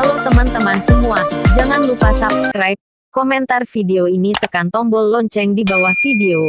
Halo teman-teman semua, jangan lupa subscribe, komentar video ini tekan tombol lonceng di bawah video.